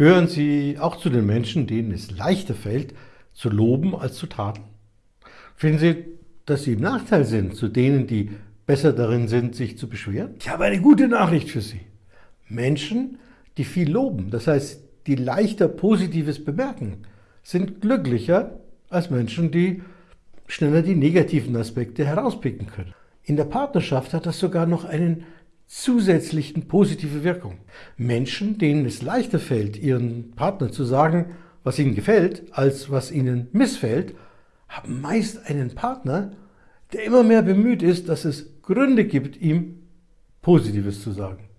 Gehören Sie auch zu den Menschen, denen es leichter fällt, zu loben als zu tadeln? Finden Sie, dass Sie im Nachteil sind zu denen, die besser darin sind, sich zu beschweren? Ich habe eine gute Nachricht für Sie. Menschen, die viel loben, das heißt, die leichter Positives bemerken, sind glücklicher als Menschen, die schneller die negativen Aspekte herauspicken können. In der Partnerschaft hat das sogar noch einen zusätzlichen positive Wirkung. Menschen, denen es leichter fällt, ihren Partner zu sagen, was ihnen gefällt, als was ihnen missfällt, haben meist einen Partner, der immer mehr bemüht ist, dass es Gründe gibt, ihm Positives zu sagen.